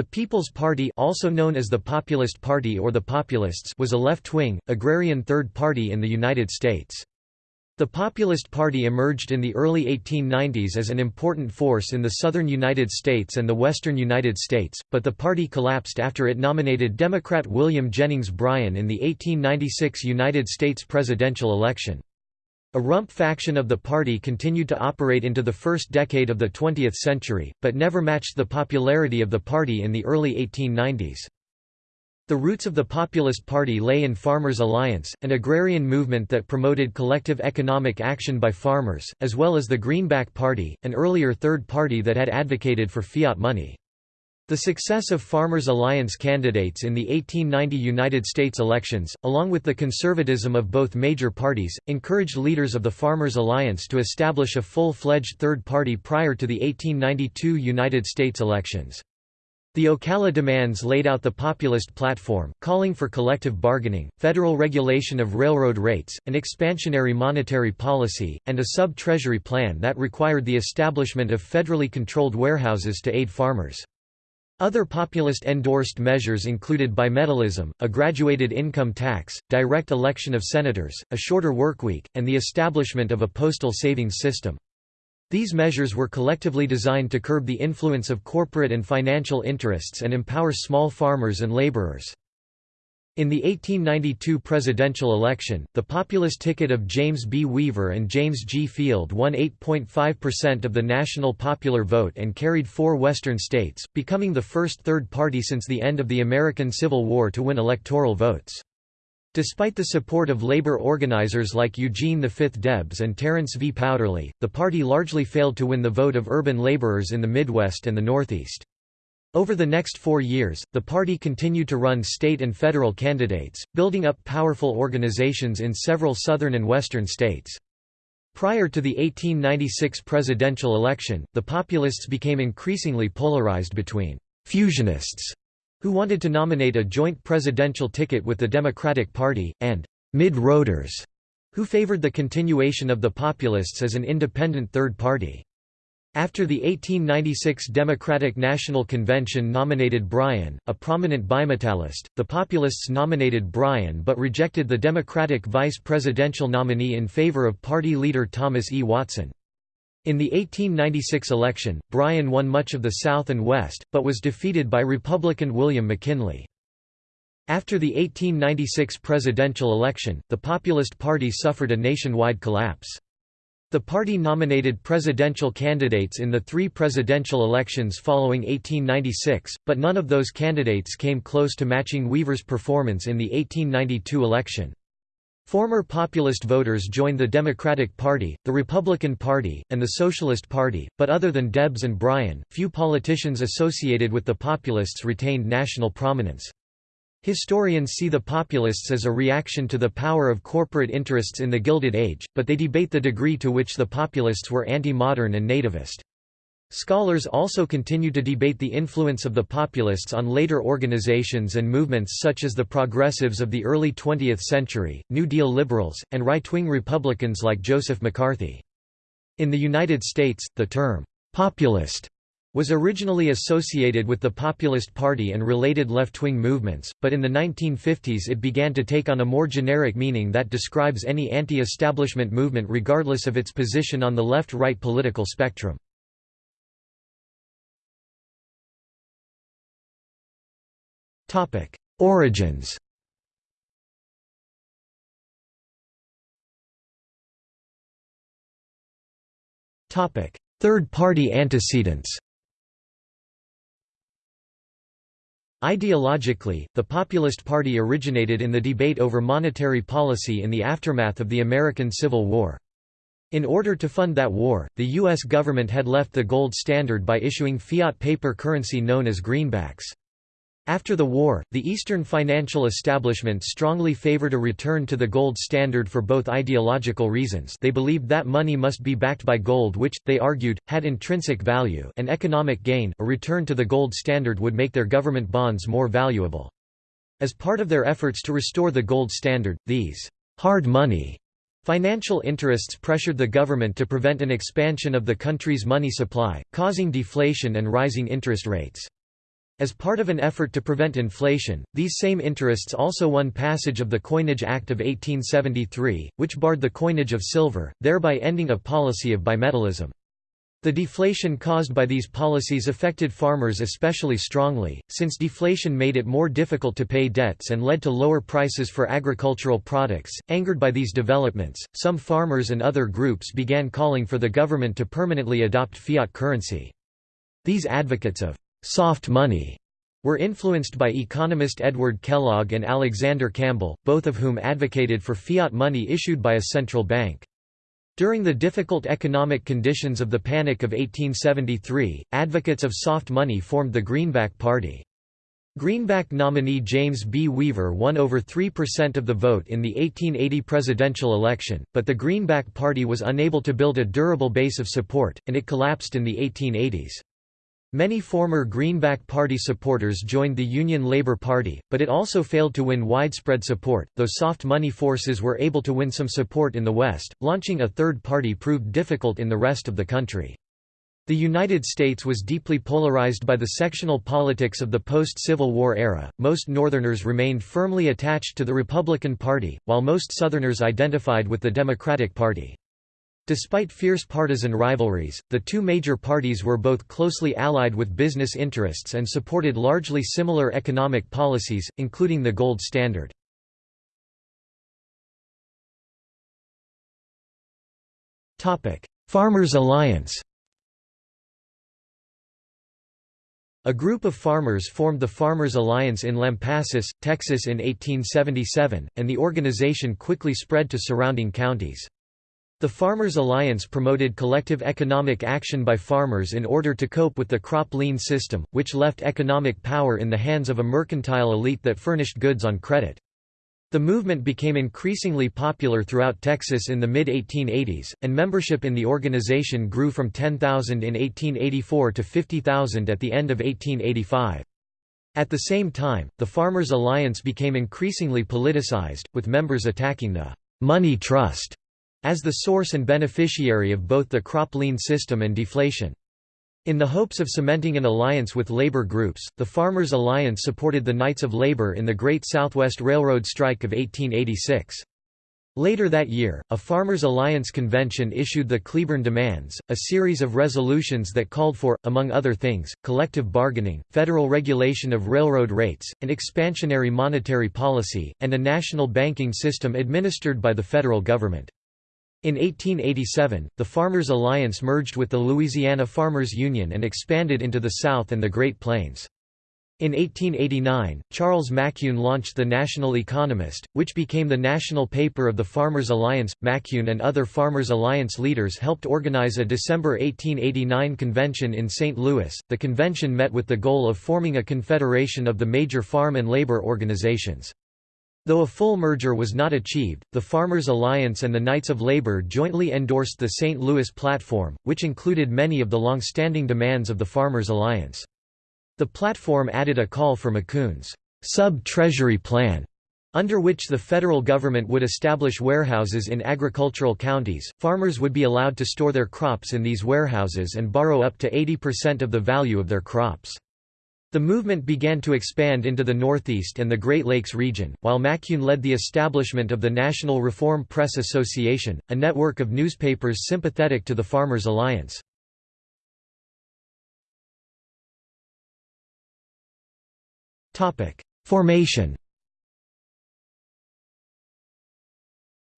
The People's Party also known as the Populist Party or the Populists was a left-wing, agrarian third party in the United States. The Populist Party emerged in the early 1890s as an important force in the southern United States and the western United States, but the party collapsed after it nominated Democrat William Jennings Bryan in the 1896 United States presidential election. A rump faction of the party continued to operate into the first decade of the 20th century, but never matched the popularity of the party in the early 1890s. The roots of the Populist Party lay in Farmers' Alliance, an agrarian movement that promoted collective economic action by farmers, as well as the Greenback Party, an earlier third party that had advocated for fiat money. The success of Farmers' Alliance candidates in the 1890 United States elections, along with the conservatism of both major parties, encouraged leaders of the Farmers' Alliance to establish a full-fledged third party prior to the 1892 United States elections. The Ocala demands laid out the populist platform, calling for collective bargaining, federal regulation of railroad rates, an expansionary monetary policy, and a sub-treasury plan that required the establishment of federally controlled warehouses to aid farmers. Other populist-endorsed measures included bimetallism, a graduated income tax, direct election of senators, a shorter workweek, and the establishment of a postal savings system. These measures were collectively designed to curb the influence of corporate and financial interests and empower small farmers and laborers. In the 1892 presidential election, the populist ticket of James B. Weaver and James G. Field won 8.5% of the national popular vote and carried four western states, becoming the first third party since the end of the American Civil War to win electoral votes. Despite the support of labor organizers like Eugene V. Debs and Terence V. Powderly, the party largely failed to win the vote of urban laborers in the Midwest and the Northeast. Over the next four years, the party continued to run state and federal candidates, building up powerful organizations in several southern and western states. Prior to the 1896 presidential election, the populists became increasingly polarized between «fusionists» who wanted to nominate a joint presidential ticket with the Democratic Party, and mid-roaders, who favored the continuation of the Populists as an independent third party. After the 1896 Democratic National Convention nominated Bryan, a prominent bimetallist, the Populists nominated Bryan but rejected the Democratic vice presidential nominee in favor of party leader Thomas E. Watson. In the 1896 election, Bryan won much of the South and West, but was defeated by Republican William McKinley. After the 1896 presidential election, the Populist Party suffered a nationwide collapse. The party nominated presidential candidates in the three presidential elections following 1896, but none of those candidates came close to matching Weaver's performance in the 1892 election. Former populist voters joined the Democratic Party, the Republican Party, and the Socialist Party, but other than Debs and Bryan, few politicians associated with the populists retained national prominence. Historians see the populists as a reaction to the power of corporate interests in the Gilded Age, but they debate the degree to which the populists were anti-modern and nativist. Scholars also continue to debate the influence of the populists on later organizations and movements such as the progressives of the early 20th century, New Deal liberals, and right-wing Republicans like Joseph McCarthy. In the United States, the term, "'populist' was originally associated with the Populist Party and related left-wing movements, but in the 1950s it began to take on a more generic meaning that describes any anti-establishment movement regardless of its position on the left-right political spectrum. Origins. Third-party antecedents. Ideologically, the Populist Party originated in the debate over monetary policy in the aftermath of the American Civil War. In order to fund that war, the U.S. government had left the gold standard by issuing fiat paper currency known as greenbacks. After the war, the Eastern financial establishment strongly favored a return to the gold standard for both ideological reasons they believed that money must be backed by gold which, they argued, had intrinsic value and economic gain a return to the gold standard would make their government bonds more valuable. As part of their efforts to restore the gold standard, these «hard money» Financial interests pressured the government to prevent an expansion of the country's money supply, causing deflation and rising interest rates. As part of an effort to prevent inflation, these same interests also won passage of the Coinage Act of 1873, which barred the coinage of silver, thereby ending a policy of bimetallism. The deflation caused by these policies affected farmers especially strongly, since deflation made it more difficult to pay debts and led to lower prices for agricultural products. Angered by these developments, some farmers and other groups began calling for the government to permanently adopt fiat currency. These advocates of soft money were influenced by economist Edward Kellogg and Alexander Campbell, both of whom advocated for fiat money issued by a central bank. During the difficult economic conditions of the Panic of 1873, advocates of soft money formed the Greenback Party. Greenback nominee James B. Weaver won over 3% of the vote in the 1880 presidential election, but the Greenback Party was unable to build a durable base of support, and it collapsed in the 1880s. Many former Greenback Party supporters joined the Union Labour Party, but it also failed to win widespread support, though soft money forces were able to win some support in the West. Launching a third party proved difficult in the rest of the country. The United States was deeply polarized by the sectional politics of the post-Civil War era. Most Northerners remained firmly attached to the Republican Party, while most Southerners identified with the Democratic Party. Despite fierce partisan rivalries, the two major parties were both closely allied with business interests and supported largely similar economic policies, including the gold standard. Farmers' Alliance A group of farmers formed the Farmers' Alliance in Lampasas, Texas in 1877, and the organization quickly spread to surrounding counties. The Farmers Alliance promoted collective economic action by farmers in order to cope with the crop lien system, which left economic power in the hands of a mercantile elite that furnished goods on credit. The movement became increasingly popular throughout Texas in the mid-1880s, and membership in the organization grew from 10,000 in 1884 to 50,000 at the end of 1885. At the same time, the Farmers Alliance became increasingly politicized, with members attacking the «money trust» as the source and beneficiary of both the crop lien system and deflation. In the hopes of cementing an alliance with labor groups, the Farmers' Alliance supported the Knights of Labor in the Great Southwest Railroad Strike of 1886. Later that year, a Farmers' Alliance convention issued the Cleburne Demands, a series of resolutions that called for, among other things, collective bargaining, federal regulation of railroad rates, an expansionary monetary policy, and a national banking system administered by the federal government. In 1887, the Farmers Alliance merged with the Louisiana Farmers Union and expanded into the South and the Great Plains. In 1889, Charles Macune launched the National Economist, which became the national paper of the Farmers Alliance. Macune and other Farmers Alliance leaders helped organize a December 1889 convention in St. Louis. The convention met with the goal of forming a confederation of the major farm and labor organizations. Though a full merger was not achieved, the Farmers Alliance and the Knights of Labor jointly endorsed the St. Louis Platform, which included many of the long-standing demands of the Farmers Alliance. The platform added a call for Macune's sub-treasury plan, under which the federal government would establish warehouses in agricultural counties, farmers would be allowed to store their crops in these warehouses and borrow up to 80% of the value of their crops. The movement began to expand into the Northeast and the Great Lakes region, while Macune led the establishment of the National Reform Press Association, a network of newspapers sympathetic to the Farmers' Alliance. Formation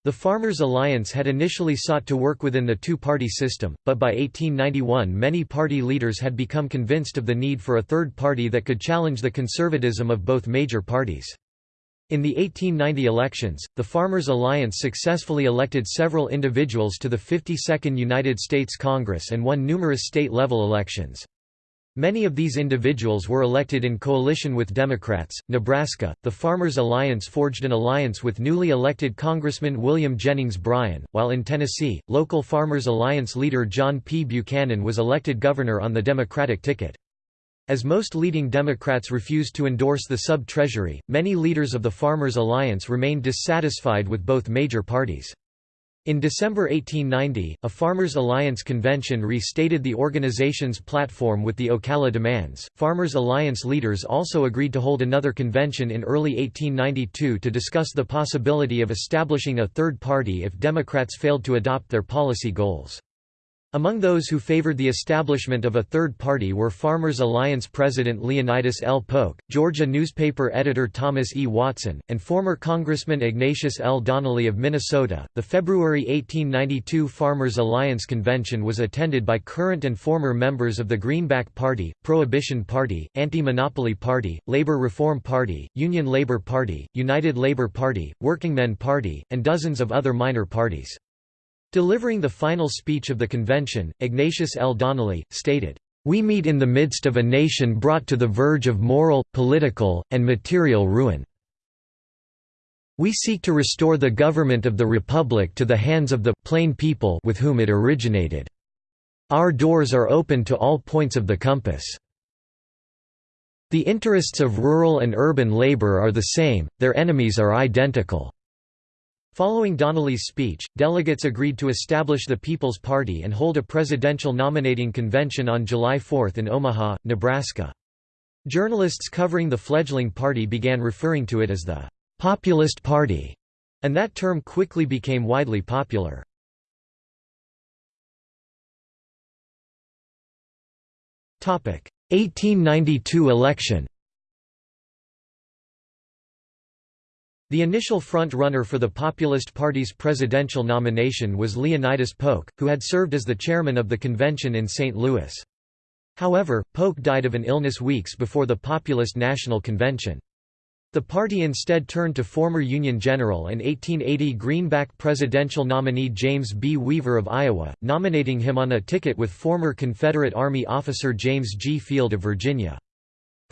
The Farmers' Alliance had initially sought to work within the two-party system, but by 1891 many party leaders had become convinced of the need for a third party that could challenge the conservatism of both major parties. In the 1890 elections, the Farmers' Alliance successfully elected several individuals to the 52nd United States Congress and won numerous state-level elections. Many of these individuals were elected in coalition with Democrats. Nebraska, the Farmers Alliance forged an alliance with newly elected Congressman William Jennings Bryan, while in Tennessee, local Farmers Alliance leader John P. Buchanan was elected governor on the Democratic ticket. As most leading Democrats refused to endorse the sub-treasury, many leaders of the Farmers Alliance remained dissatisfied with both major parties. In December 1890, a Farmers' Alliance convention restated the organization's platform with the Ocala demands. Farmers' Alliance leaders also agreed to hold another convention in early 1892 to discuss the possibility of establishing a third party if Democrats failed to adopt their policy goals. Among those who favored the establishment of a third party were Farmers Alliance President Leonidas L. Polk, Georgia newspaper editor Thomas E. Watson, and former Congressman Ignatius L. Donnelly of Minnesota. The February 1892 Farmers Alliance Convention was attended by current and former members of the Greenback Party, Prohibition Party, Anti-Monopoly Party, Labor Reform Party, Union Labor Party, United Labor Party, Workingmen Party, and dozens of other minor parties. Delivering the final speech of the convention, Ignatius L. Donnelly, stated, "...we meet in the midst of a nation brought to the verge of moral, political, and material ruin. We seek to restore the government of the Republic to the hands of the plain people with whom it originated. Our doors are open to all points of the compass. The interests of rural and urban labor are the same, their enemies are identical." Following Donnelly's speech, delegates agreed to establish the People's Party and hold a presidential nominating convention on July 4 in Omaha, Nebraska. Journalists covering the fledgling party began referring to it as the «Populist Party», and that term quickly became widely popular. Topic: 1892 election. The initial front-runner for the Populist Party's presidential nomination was Leonidas Polk, who had served as the chairman of the convention in St. Louis. However, Polk died of an illness weeks before the Populist National Convention. The party instead turned to former Union General and 1880 Greenback presidential nominee James B. Weaver of Iowa, nominating him on a ticket with former Confederate Army officer James G. Field of Virginia.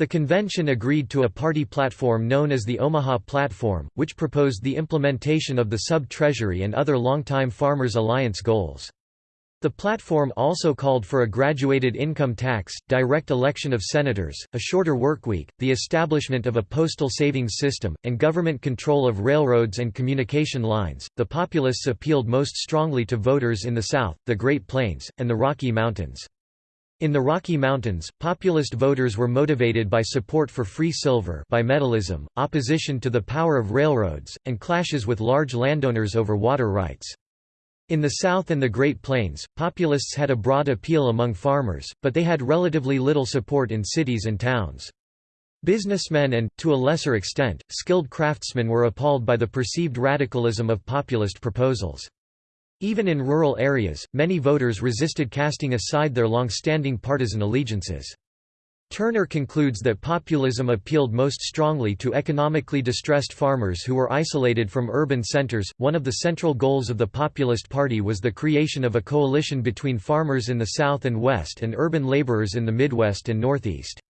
The convention agreed to a party platform known as the Omaha Platform, which proposed the implementation of the sub-treasury and other longtime Farmers Alliance goals. The platform also called for a graduated income tax, direct election of senators, a shorter workweek, the establishment of a postal savings system, and government control of railroads and communication lines. The Populists appealed most strongly to voters in the South, the Great Plains, and the Rocky Mountains. In the Rocky Mountains, populist voters were motivated by support for free silver bimetallism, opposition to the power of railroads, and clashes with large landowners over water rights. In the South and the Great Plains, populists had a broad appeal among farmers, but they had relatively little support in cities and towns. Businessmen and, to a lesser extent, skilled craftsmen were appalled by the perceived radicalism of populist proposals. Even in rural areas, many voters resisted casting aside their long-standing partisan allegiances. Turner concludes that populism appealed most strongly to economically distressed farmers who were isolated from urban centers. One of the central goals of the Populist Party was the creation of a coalition between farmers in the South and West and urban laborers in the Midwest and Northeast.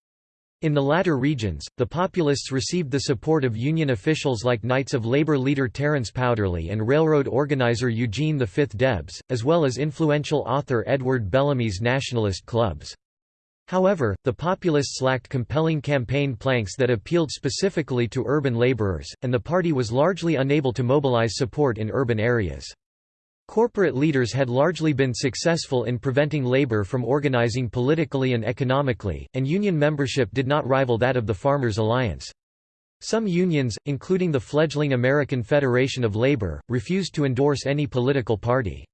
In the latter regions, the Populists received the support of Union officials like Knights of Labor leader Terence Powderly and railroad organizer Eugene V. Debs, as well as influential author Edward Bellamy's nationalist clubs. However, the Populists lacked compelling campaign planks that appealed specifically to urban laborers, and the party was largely unable to mobilize support in urban areas. Corporate leaders had largely been successful in preventing labor from organizing politically and economically, and union membership did not rival that of the Farmers' Alliance. Some unions, including the fledgling American Federation of Labor, refused to endorse any political party.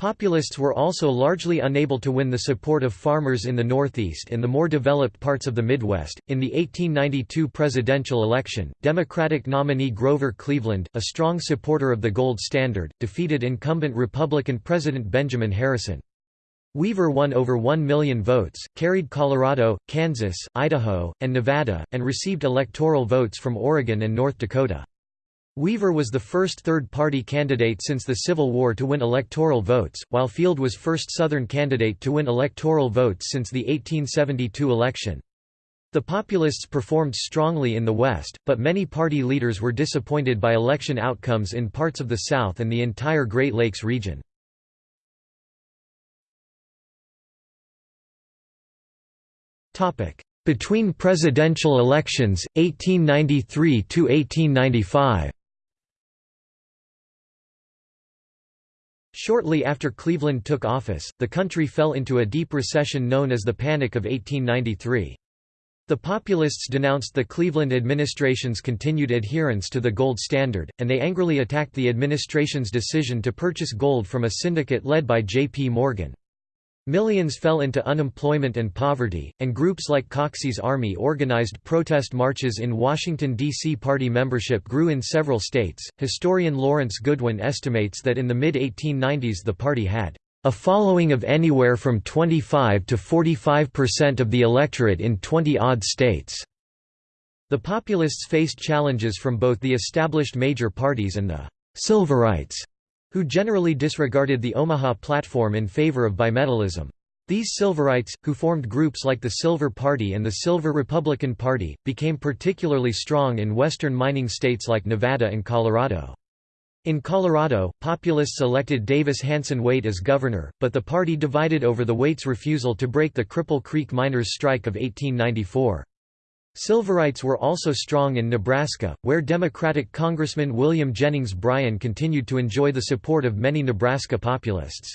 Populists were also largely unable to win the support of farmers in the Northeast and the more developed parts of the Midwest. In the 1892 presidential election, Democratic nominee Grover Cleveland, a strong supporter of the gold standard, defeated incumbent Republican President Benjamin Harrison. Weaver won over 1 million votes, carried Colorado, Kansas, Idaho, and Nevada, and received electoral votes from Oregon and North Dakota. Weaver was the first third-party candidate since the Civil War to win electoral votes, while Field was first Southern candidate to win electoral votes since the 1872 election. The Populists performed strongly in the West, but many party leaders were disappointed by election outcomes in parts of the South and the entire Great Lakes region. Between presidential elections, 1893–1895 Shortly after Cleveland took office, the country fell into a deep recession known as the Panic of 1893. The Populists denounced the Cleveland administration's continued adherence to the gold standard, and they angrily attacked the administration's decision to purchase gold from a syndicate led by J.P. Morgan. Millions fell into unemployment and poverty, and groups like Coxey's Army organized protest marches in Washington, D.C. Party membership grew in several states. Historian Lawrence Goodwyn estimates that in the mid 1890s the party had a following of anywhere from 25 to 45 percent of the electorate in 20-odd states. The Populists faced challenges from both the established major parties and the «Silverites», who generally disregarded the Omaha platform in favor of bimetallism. These Silverites, who formed groups like the Silver Party and the Silver Republican Party, became particularly strong in western mining states like Nevada and Colorado. In Colorado, Populists elected Davis Hanson Waite as governor, but the party divided over the Waite's refusal to break the Cripple Creek miners' strike of 1894. Silverites were also strong in Nebraska, where Democratic Congressman William Jennings Bryan continued to enjoy the support of many Nebraska Populists.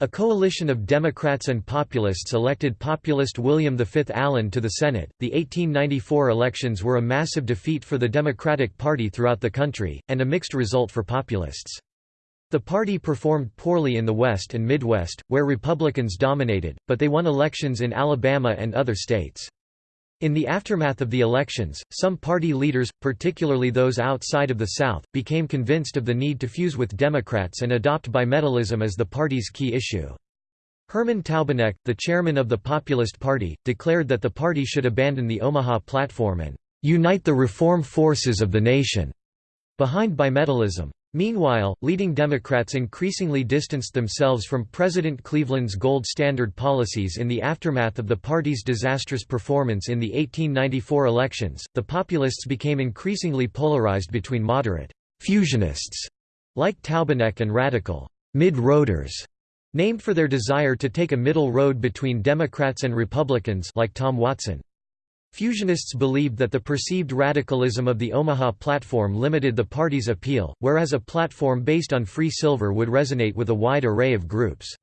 A coalition of Democrats and Populists elected populist William V. Allen to the Senate. The 1894 elections were a massive defeat for the Democratic Party throughout the country, and a mixed result for Populists. The party performed poorly in the West and Midwest, where Republicans dominated, but they won elections in Alabama and other states. In the aftermath of the elections, some party leaders, particularly those outside of the South, became convinced of the need to fuse with Democrats and adopt bimetallism as the party's key issue. Herman Taubeneck, the chairman of the Populist Party, declared that the party should abandon the Omaha platform and "...unite the reform forces of the nation." behind bimetallism. Meanwhile, leading Democrats increasingly distanced themselves from President Cleveland's gold standard policies in the aftermath of the party's disastrous performance in the 1894 elections. The Populists became increasingly polarized between moderate fusionists like Taubeneck and radical mid-roaders, named for their desire to take a middle road between Democrats and Republicans like Tom Watson. Fusionists believed that the perceived radicalism of the Omaha platform limited the party's appeal, whereas a platform based on free silver would resonate with a wide array of groups.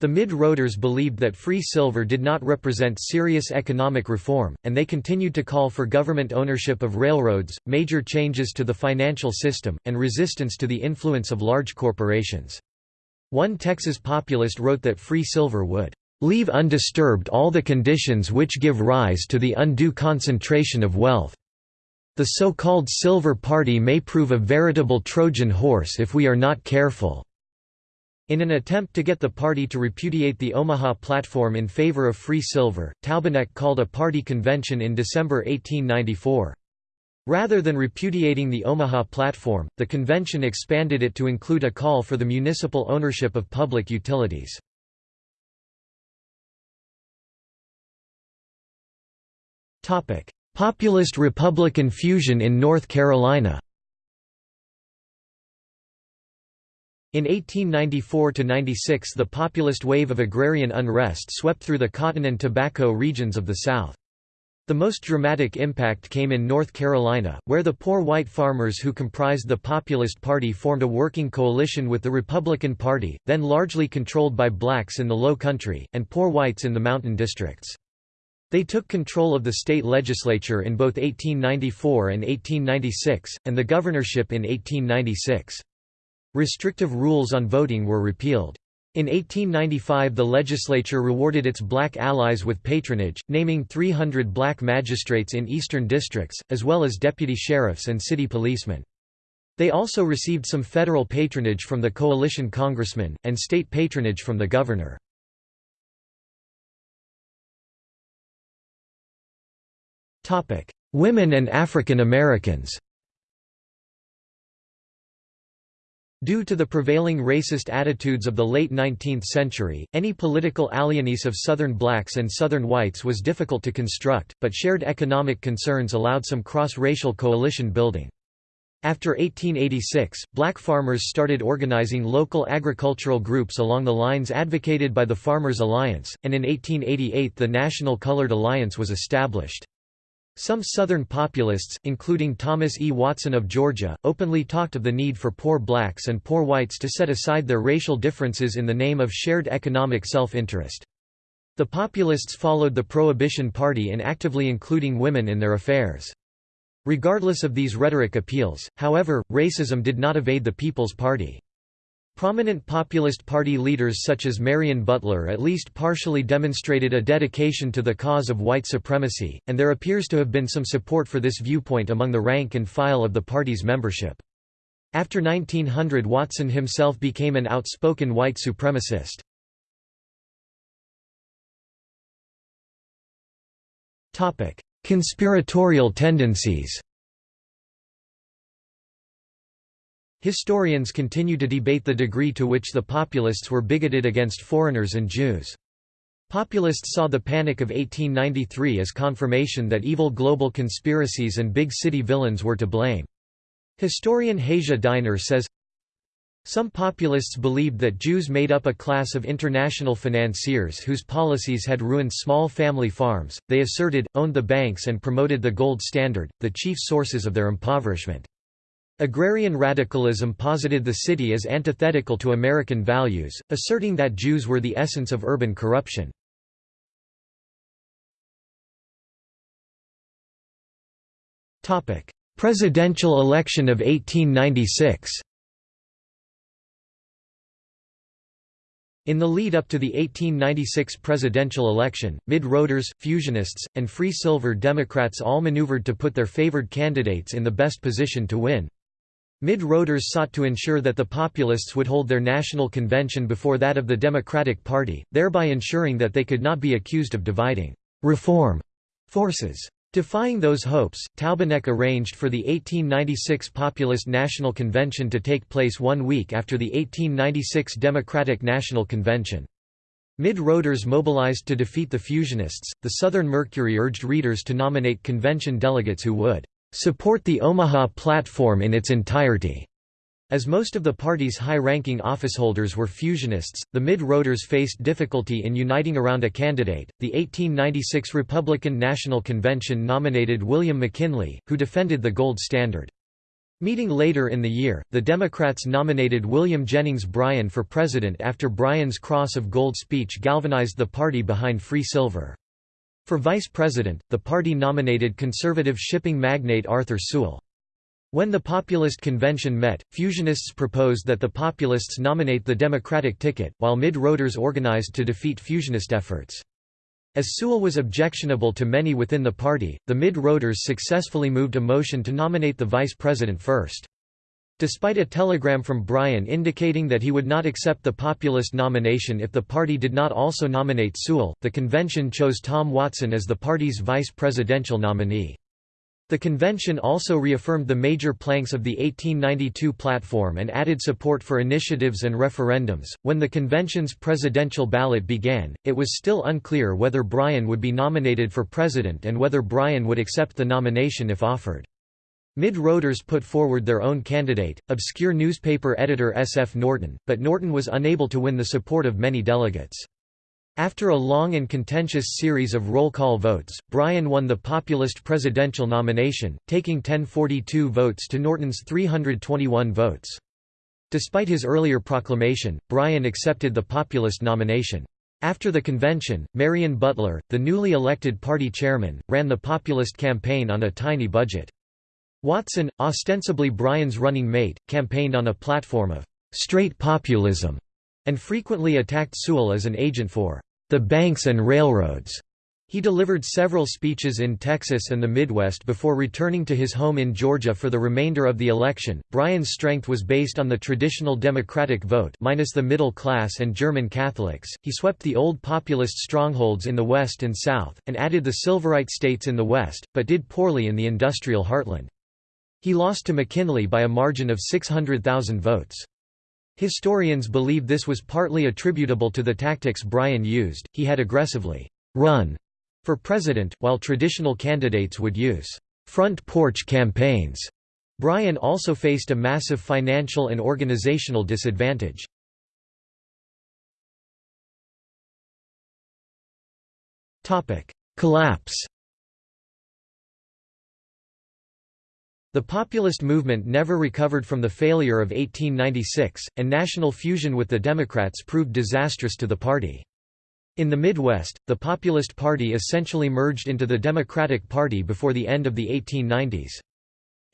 The mid-roaders believed that free silver did not represent serious economic reform, and they continued to call for government ownership of railroads, major changes to the financial system, and resistance to the influence of large corporations. One Texas populist wrote that free silver would leave undisturbed all the conditions which give rise to the undue concentration of wealth. The so-called Silver Party may prove a veritable Trojan horse if we are not careful." In an attempt to get the party to repudiate the Omaha platform in favor of free silver, Taubeneck called a party convention in December 1894. Rather than repudiating the Omaha platform, the convention expanded it to include a call for the municipal ownership of public utilities. Populist-Republican fusion in North Carolina In 1894–96 the populist wave of agrarian unrest swept through the cotton and tobacco regions of the South. The most dramatic impact came in North Carolina, where the poor white farmers who comprised the Populist Party formed a working coalition with the Republican Party, then largely controlled by blacks in the Low Country, and poor whites in the mountain districts. They took control of the state legislature in both 1894 and 1896, and the governorship in 1896. Restrictive rules on voting were repealed. In 1895 the legislature rewarded its black allies with patronage, naming 300 black magistrates in eastern districts, as well as deputy sheriffs and city policemen. They also received some federal patronage from the coalition congressman, and state patronage from the governor. Women and African Americans Due to the prevailing racist attitudes of the late 19th century, any political alliances of Southern blacks and Southern whites was difficult to construct, but shared economic concerns allowed some cross-racial coalition building. After 1886, black farmers started organizing local agricultural groups along the lines advocated by the Farmers Alliance, and in 1888 the National Colored Alliance was established. Some Southern populists, including Thomas E. Watson of Georgia, openly talked of the need for poor blacks and poor whites to set aside their racial differences in the name of shared economic self-interest. The populists followed the Prohibition Party in actively including women in their affairs. Regardless of these rhetoric appeals, however, racism did not evade the People's Party. Prominent Populist Party leaders such as Marion Butler at least partially demonstrated a dedication to the cause of white supremacy, and there appears to have been some support for this viewpoint among the rank and file of the party's membership. After 1900 Watson himself became an outspoken white supremacist. Conspiratorial tendencies Historians continue to debate the degree to which the populists were bigoted against foreigners and Jews. Populists saw the Panic of 1893 as confirmation that evil global conspiracies and big city villains were to blame. Historian Hasia Diner says, some populists believed that Jews made up a class of international financiers whose policies had ruined small family farms, they asserted, owned the banks and promoted the gold standard, the chief sources of their impoverishment. Agrarian radicalism posited the city as antithetical to American values, asserting that Jews were the essence of urban corruption. Presidential election of 1896 In the lead-up to the 1896 presidential election, mid-roaders, fusionists, and free silver Democrats all maneuvered to put their favored candidates in the best position to win. Mid-roaders sought to ensure that the populists would hold their national convention before that of the Democratic Party, thereby ensuring that they could not be accused of dividing «reform» forces. Defying those hopes, Taubeneck arranged for the 1896 Populist National Convention to take place one week after the 1896 Democratic National Convention. Mid-roaders mobilized to defeat the Fusionists. The Southern Mercury urged readers to nominate convention delegates who would support the Omaha platform in its entirety. As most of the party's high-ranking officeholders were fusionists, the mid-roaders faced difficulty in uniting around a candidate. The 1896 Republican National Convention nominated William McKinley, who defended the gold standard. Meeting later in the year, the Democrats nominated William Jennings Bryan for president after Bryan's Cross of Gold speech galvanized the party behind free silver. For vice president, the party nominated conservative shipping magnate Arthur Sewall. When the Populist Convention met, Fusionists proposed that the Populists nominate the Democratic ticket, while mid-roaders organized to defeat Fusionist efforts. As Sewall was objectionable to many within the party, the mid-roaders successfully moved a motion to nominate the vice president first. Despite a telegram from Bryan indicating that he would not accept the populist nomination if the party did not also nominate Sewall, the convention chose Tom Watson as the party's vice presidential nominee. The convention also reaffirmed the major planks of the 1892 platform and added support for initiatives and referendums. When the convention's presidential ballot began, it was still unclear whether Bryan would be nominated for president and whether Bryan would accept the nomination if offered. Mid-roaders put forward their own candidate, obscure newspaper editor S. F. Norton, but Norton was unable to win the support of many delegates. After a long and contentious series of roll call votes, Bryan won the populist presidential nomination, taking 1042 votes to Norton's 321 votes. Despite his earlier proclamation, Bryan accepted the populist nomination. After the convention, Marion Butler, the newly elected party chairman, ran the populist campaign on a tiny budget. Watson, ostensibly Bryan's running mate, campaigned on a platform of «straight populism» and frequently attacked Sewall as an agent for «the banks and railroads». He delivered several speeches in Texas and the Midwest before returning to his home in Georgia for the remainder of the election. Bryan's strength was based on the traditional Democratic vote minus the middle class and German Catholics. He swept the old populist strongholds in the West and South, and added the Silverite states in the West, but did poorly in the industrial heartland. He lost to McKinley by a margin of 600,000 votes. Historians believe this was partly attributable to the tactics Bryan used, he had aggressively «run» for president, while traditional candidates would use «front porch campaigns». Bryan also faced a massive financial and organizational disadvantage. Collapse The populist movement never recovered from the failure of 1896, and national fusion with the Democrats proved disastrous to the party. In the Midwest, the Populist Party essentially merged into the Democratic Party before the end of the 1890s.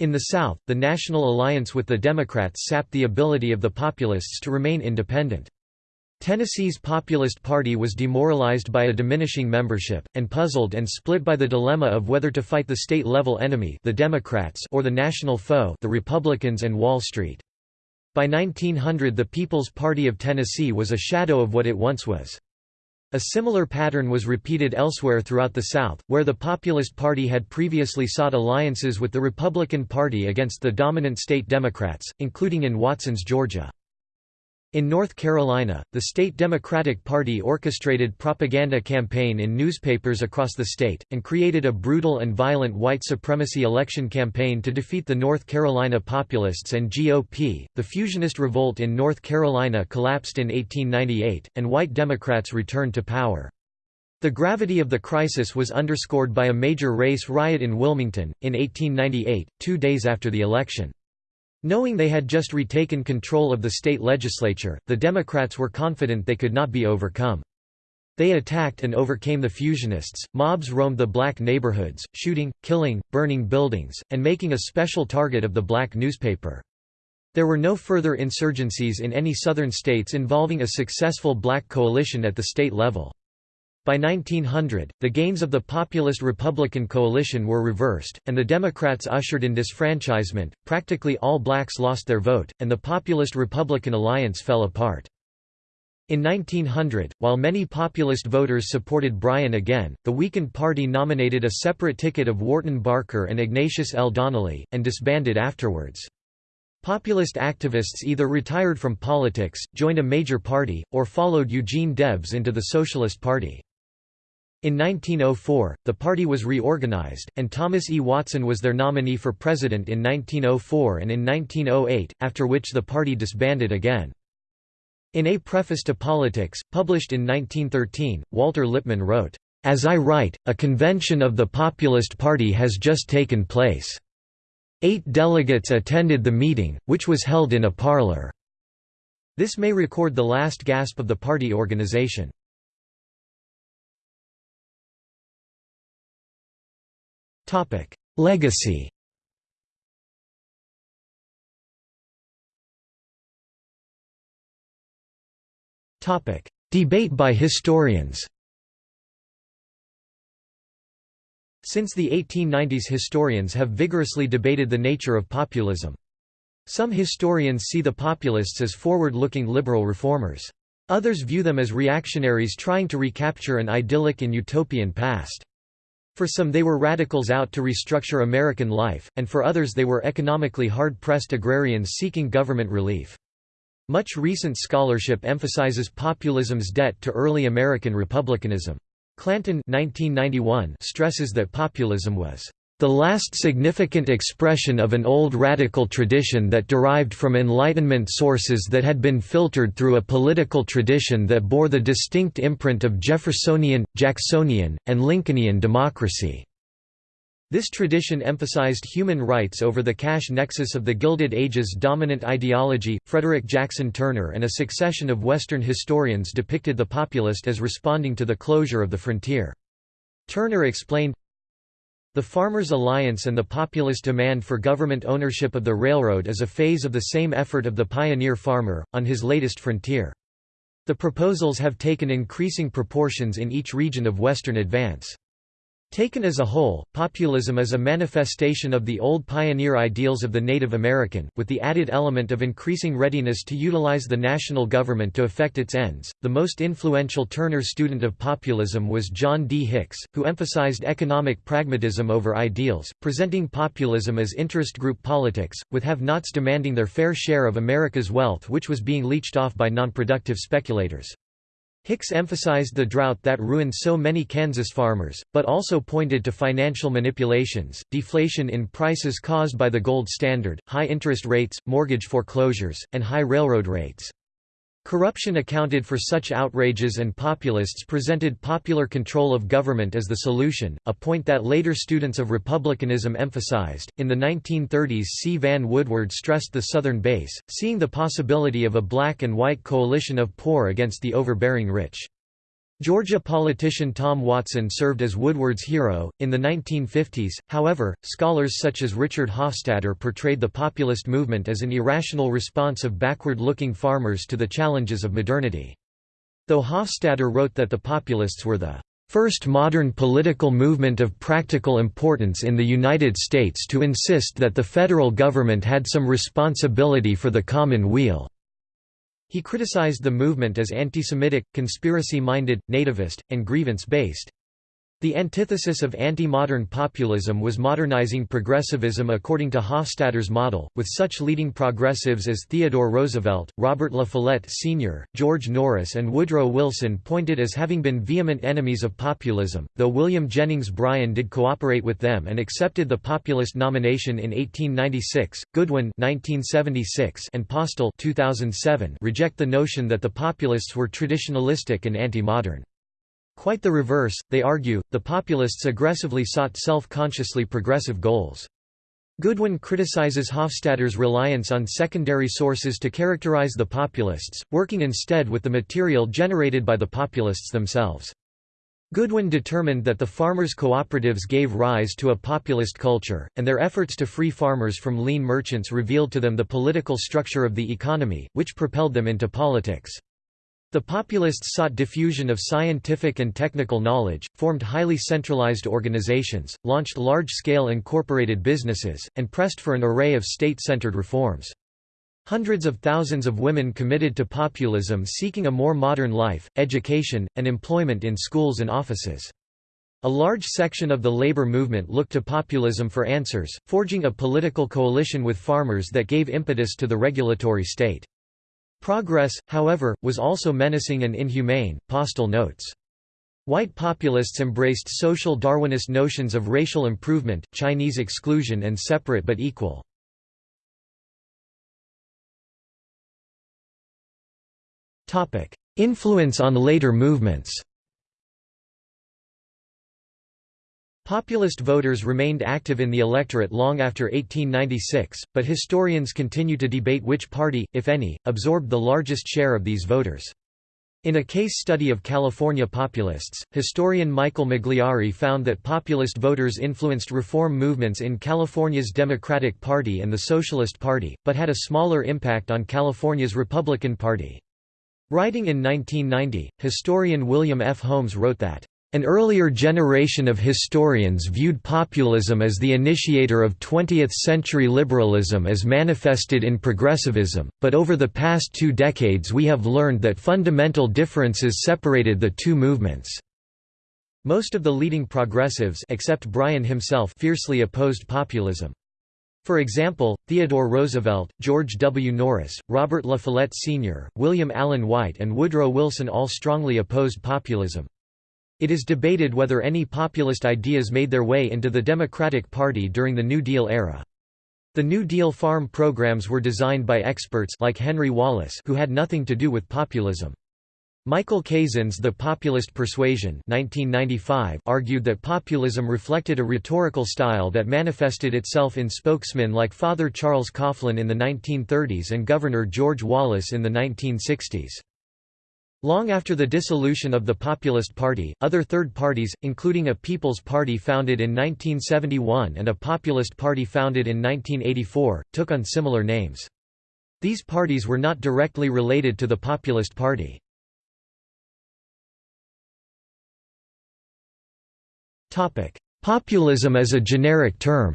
In the South, the National Alliance with the Democrats sapped the ability of the Populists to remain independent. Tennessee's Populist Party was demoralized by a diminishing membership, and puzzled and split by the dilemma of whether to fight the state-level enemy the Democrats or the national foe the Republicans and Wall Street. By 1900 the People's Party of Tennessee was a shadow of what it once was. A similar pattern was repeated elsewhere throughout the South, where the Populist Party had previously sought alliances with the Republican Party against the dominant state Democrats, including in Watson's Georgia. In North Carolina, the state Democratic Party orchestrated propaganda campaign in newspapers across the state, and created a brutal and violent white supremacy election campaign to defeat the North Carolina Populists and GOP. The Fusionist revolt in North Carolina collapsed in 1898, and white Democrats returned to power. The gravity of the crisis was underscored by a major race riot in Wilmington, in 1898, two days after the election. Knowing they had just retaken control of the state legislature, the Democrats were confident they could not be overcome. They attacked and overcame the Fusionists. Mobs roamed the black neighborhoods, shooting, killing, burning buildings, and making a special target of the black newspaper. There were no further insurgencies in any southern states involving a successful black coalition at the state level. By 1900, the gains of the populist Republican coalition were reversed, and the Democrats ushered in disfranchisement, practically all blacks lost their vote, and the populist Republican alliance fell apart. In 1900, while many populist voters supported Bryan again, the weakened party nominated a separate ticket of Wharton Barker and Ignatius L. Donnelly, and disbanded afterwards. Populist activists either retired from politics, joined a major party, or followed Eugene Debs into the Socialist Party. In 1904, the party was reorganized, and Thomas E. Watson was their nominee for president in 1904 and in 1908, after which the party disbanded again. In A Preface to Politics, published in 1913, Walter Lippmann wrote, "...as I write, a convention of the Populist Party has just taken place. Eight delegates attended the meeting, which was held in a parlor." This may record the last gasp of the party organization. Topic: Legacy. Topic: Debate by historians. Since the 1890s historians have vigorously debated the nature of populism. Some historians see the populists as forward-looking liberal reformers. Others view them as reactionaries trying to recapture an idyllic and utopian past. For some they were radicals out to restructure American life, and for others they were economically hard-pressed agrarians seeking government relief. Much recent scholarship emphasizes populism's debt to early American republicanism. Clanton 1991 stresses that populism was the last significant expression of an old radical tradition that derived from Enlightenment sources that had been filtered through a political tradition that bore the distinct imprint of Jeffersonian, Jacksonian, and Lincolnian democracy. This tradition emphasized human rights over the cash nexus of the Gilded Age's dominant ideology. Frederick Jackson Turner and a succession of Western historians depicted the populist as responding to the closure of the frontier. Turner explained, the Farmers' Alliance and the populist demand for government ownership of the railroad is a phase of the same effort of the pioneer farmer, on his latest frontier. The proposals have taken increasing proportions in each region of Western advance. Taken as a whole, populism is a manifestation of the old pioneer ideals of the Native American, with the added element of increasing readiness to utilize the national government to effect its ends. The most influential Turner student of populism was John D. Hicks, who emphasized economic pragmatism over ideals, presenting populism as interest group politics, with have nots demanding their fair share of America's wealth which was being leached off by nonproductive speculators. Hicks emphasized the drought that ruined so many Kansas farmers, but also pointed to financial manipulations, deflation in prices caused by the gold standard, high interest rates, mortgage foreclosures, and high railroad rates. Corruption accounted for such outrages and populists presented popular control of government as the solution, a point that later students of republicanism emphasized. In the 1930s, C. Vann Woodward stressed the Southern base, seeing the possibility of a black and white coalition of poor against the overbearing rich. Georgia politician Tom Watson served as Woodward's hero. In the 1950s, however, scholars such as Richard Hofstadter portrayed the populist movement as an irrational response of backward looking farmers to the challenges of modernity. Though Hofstadter wrote that the populists were the first modern political movement of practical importance in the United States to insist that the federal government had some responsibility for the common weal. He criticized the movement as anti-Semitic, conspiracy-minded, nativist, and grievance-based. The antithesis of anti-modern populism was modernizing progressivism according to Hofstadter's model, with such leading progressives as Theodore Roosevelt, Robert La Follette Sr., George Norris and Woodrow Wilson pointed as having been vehement enemies of populism, though William Jennings Bryan did cooperate with them and accepted the populist nomination in 1896, Goodwyn 1976 and Postel 2007 reject the notion that the populists were traditionalistic and anti-modern. Quite the reverse, they argue, the populists aggressively sought self-consciously progressive goals. Goodwyn criticizes Hofstadter's reliance on secondary sources to characterize the populists, working instead with the material generated by the populists themselves. Goodwyn determined that the farmers' cooperatives gave rise to a populist culture, and their efforts to free farmers from lien merchants revealed to them the political structure of the economy, which propelled them into politics. The populists sought diffusion of scientific and technical knowledge, formed highly centralized organizations, launched large-scale incorporated businesses, and pressed for an array of state-centered reforms. Hundreds of thousands of women committed to populism seeking a more modern life, education, and employment in schools and offices. A large section of the labor movement looked to populism for answers, forging a political coalition with farmers that gave impetus to the regulatory state. Progress, however, was also menacing and inhumane, Postel notes. White populists embraced social Darwinist notions of racial improvement, Chinese exclusion and separate but equal. Influence on later movements Populist voters remained active in the electorate long after 1896, but historians continue to debate which party, if any, absorbed the largest share of these voters. In a case study of California populists, historian Michael Magliari found that populist voters influenced reform movements in California's Democratic Party and the Socialist Party, but had a smaller impact on California's Republican Party. Writing in 1990, historian William F. Holmes wrote that an earlier generation of historians viewed populism as the initiator of 20th-century liberalism as manifested in progressivism, but over the past two decades we have learned that fundamental differences separated the two movements. Most of the leading progressives except Bryan himself fiercely opposed populism. For example, Theodore Roosevelt, George W. Norris, Robert La Follette Sr., William Allen White and Woodrow Wilson all strongly opposed populism. It is debated whether any populist ideas made their way into the Democratic Party during the New Deal era. The New Deal farm programs were designed by experts like Henry Wallace who had nothing to do with populism. Michael Kazin's The Populist Persuasion 1995 argued that populism reflected a rhetorical style that manifested itself in spokesmen like Father Charles Coughlin in the 1930s and Governor George Wallace in the 1960s. Long after the dissolution of the Populist Party, other third parties, including a People's Party founded in 1971 and a Populist Party founded in 1984, took on similar names. These parties were not directly related to the Populist Party. Populism as a generic term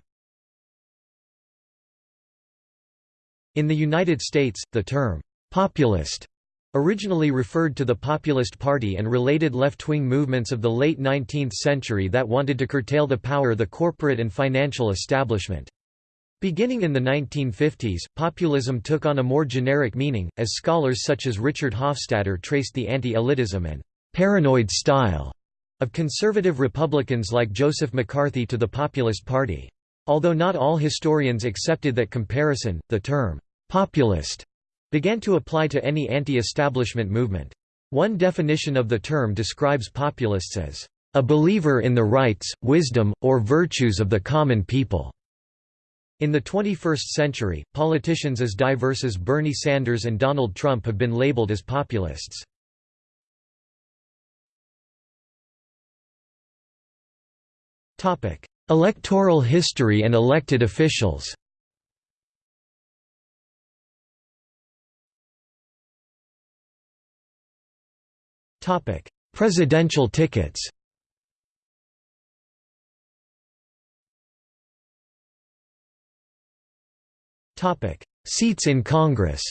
In the United States, the term, "'populist' Originally referred to the Populist Party and related left-wing movements of the late 19th century that wanted to curtail the power of the corporate and financial establishment. Beginning in the 1950s, populism took on a more generic meaning, as scholars such as Richard Hofstadter traced the anti-elitism and «paranoid style» of conservative Republicans like Joseph McCarthy to the Populist Party. Although not all historians accepted that comparison, the term «populist» began to apply to any anti-establishment movement. One definition of the term describes populists as a believer in the rights, wisdom, or virtues of the common people. In the 21st century, politicians as diverse as Bernie Sanders and Donald Trump have been labeled as populists. Electoral history and elected officials Presidential tickets. Topic: Seats in Congress